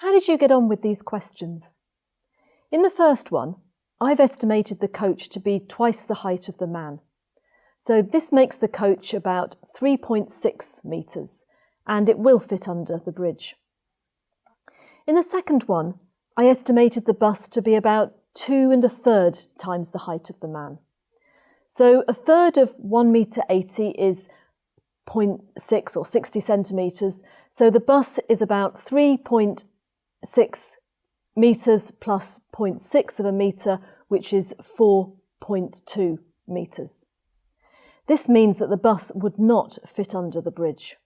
How did you get on with these questions? In the first one, I've estimated the coach to be twice the height of the man. So this makes the coach about 3.6 metres and it will fit under the bridge. In the second one, I estimated the bus to be about two and a third times the height of the man. So a third of 1 metre 80 is 0.6 or 60 centimetres. So the bus is about 3.6 metres plus 0.6 of a metre, which is 4.2 metres. This means that the bus would not fit under the bridge.